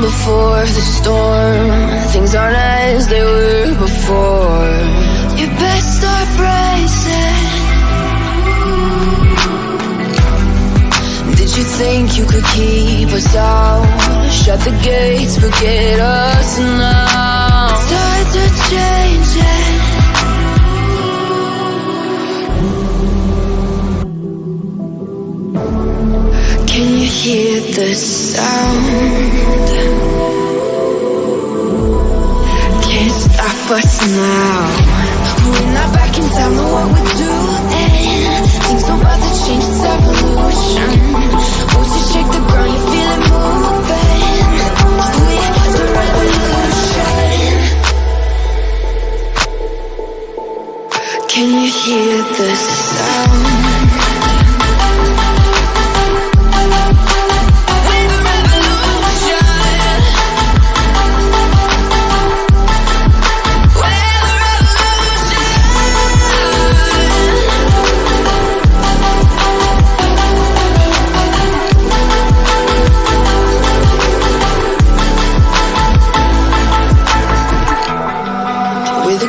before the storm. Things aren't as they were before. You best start bracing Did you think you could keep us out? Shut the gates, forget us now. Tides are changing hear the sound? Can't stop us now. We're not back in town, know what we're doing. Things about to change, it's evolution. Voices shake the ground, you feel it moving. We're the revolution. Can you hear the sound?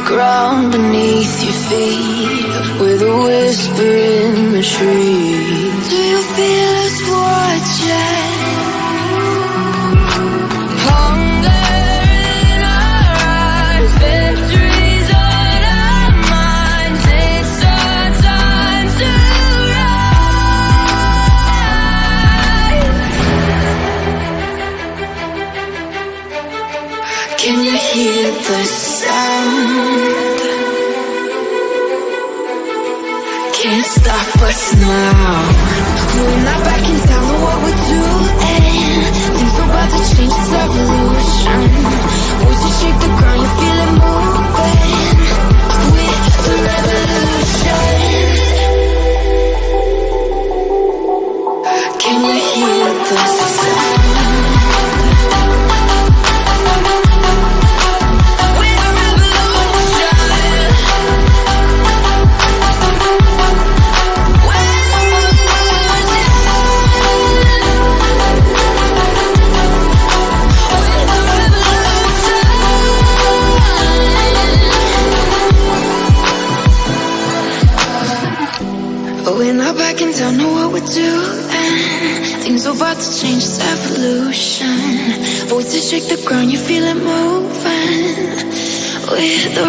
Ground beneath your feet With a whisper in the trees Can you hear the sound? Can't stop us now We're not back in town, We're not back in town, know what we're doing. Things are about to change, it's evolution. Voices shake the ground, you feel it moving. We're the